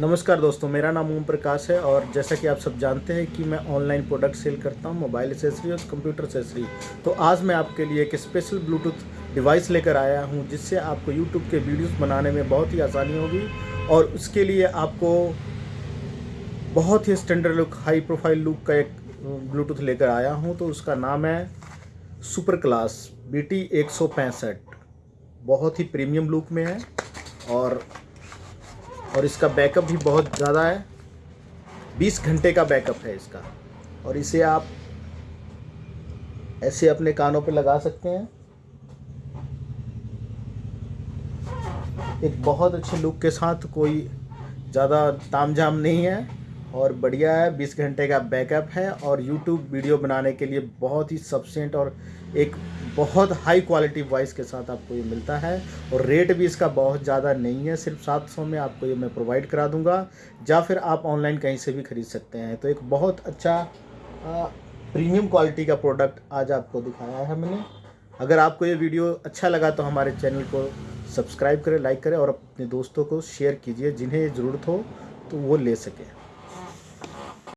नमस्कार दोस्तों, मेरा नाम ओम प्रकाश है और जैसा कि आप सब जानते हैं कि मैं ऑनलाइन प्रोडक्ट सेल करता हूँ, मोबाइल एसेसरी और कंप्यूटर एसेसरी तो आज मैं आपके लिए एक स्पेशल ब्लूटूथ डिवाइस लेकर आया हूँ, जिससे आपको यूट्यूब के वीडियोस बनाने में बहुत ही आसानी होगी और उसके लिए आपको बहुत ही standard look high profile look का एक ब्लूटूथ लेकर आया हूँ। तो उसका नाम है सुपर क्लास बी टी बहुत ही प्रीमियम लुक में है और और इसका बैकअप भी बहुत ज़्यादा है। 20 घंटे का बैकअप है इसका। और इसे आप ऐसे अपने कानों पर लगा सकते हैं। एक बहुत अच्छे लुक के साथ कोई ज़्यादा तामझाम नहीं है। और बढ़िया है। 20 घंटे का बैकअप है और यूट्यूब वीडियो बनाने के लिए बहुत ही सफिशेंट और एक बहुत हाई क्वालिटी वॉइस के साथ आपको ये मिलता है। और रेट भी इसका बहुत ज़्यादा नहीं है, सिर्फ़ 700 में आपको ये मैं प्रोवाइड करा दूँगा। या फिर आप ऑनलाइन कहीं से भी ख़रीद सकते हैं। तो एक बहुत अच्छा प्रीमियम क्वालिटी का प्रोडक्ट आज आपको दिखाया है मैंने। अगर आपको ये वीडियो अच्छा लगा तो हमारे चैनल को सब्सक्राइब करें लाइक करें और अपने दोस्तों को शेयर कीजिए जिन्हें ये ज़रूरत हो तो वो ले सकें।